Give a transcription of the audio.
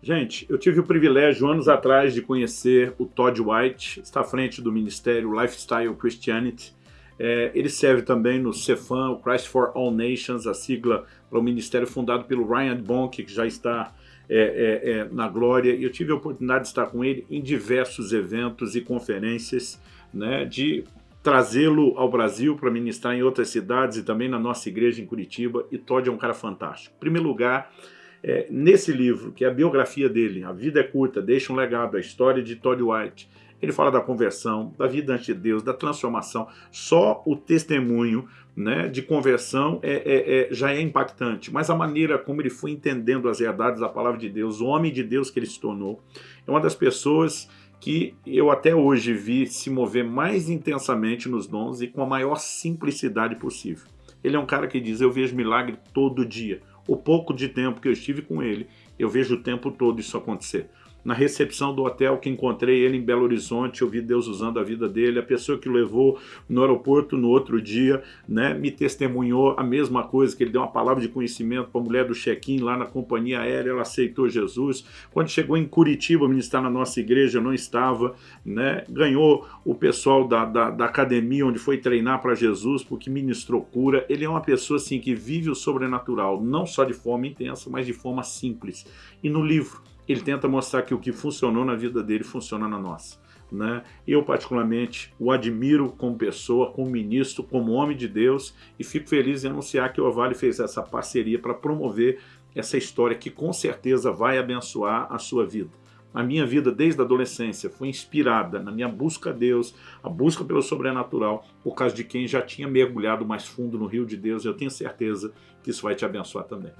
Gente, eu tive o privilégio anos atrás de conhecer o Todd White, está à frente do ministério Lifestyle Christianity. É, ele serve também no CEFAM, o Christ for All Nations, a sigla para o ministério fundado pelo Ryan Bonk, que já está é, é, é, na glória. Eu tive a oportunidade de estar com ele em diversos eventos e conferências, né, de trazê-lo ao Brasil para ministrar em outras cidades e também na nossa igreja em Curitiba. E Todd é um cara fantástico. Em primeiro lugar, é, nesse livro, que é a biografia dele, A Vida é Curta, Deixa um Legado, a história de Todd White, ele fala da conversão, da vida ante Deus, da transformação. Só o testemunho né, de conversão é, é, é, já é impactante, mas a maneira como ele foi entendendo as verdades da palavra de Deus, o homem de Deus que ele se tornou, é uma das pessoas que eu até hoje vi se mover mais intensamente nos dons e com a maior simplicidade possível. Ele é um cara que diz, eu vejo milagre todo dia. O pouco de tempo que eu estive com ele, eu vejo o tempo todo isso acontecer na recepção do hotel que encontrei ele em Belo Horizonte, eu vi Deus usando a vida dele, a pessoa que o levou no aeroporto no outro dia, né, me testemunhou a mesma coisa, que ele deu uma palavra de conhecimento para a mulher do check-in lá na companhia aérea, ela aceitou Jesus. Quando chegou em Curitiba ministrar na nossa igreja, eu não estava, né, ganhou o pessoal da, da, da academia onde foi treinar para Jesus, porque ministrou cura. Ele é uma pessoa assim que vive o sobrenatural, não só de forma intensa, mas de forma simples. E no livro, ele tenta mostrar que o que funcionou na vida dele funciona na nossa. Né? Eu, particularmente, o admiro como pessoa, como ministro, como homem de Deus e fico feliz em anunciar que o Ovale fez essa parceria para promover essa história que com certeza vai abençoar a sua vida. A minha vida desde a adolescência foi inspirada na minha busca a Deus, a busca pelo sobrenatural, por causa de quem já tinha mergulhado mais fundo no rio de Deus. Eu tenho certeza que isso vai te abençoar também.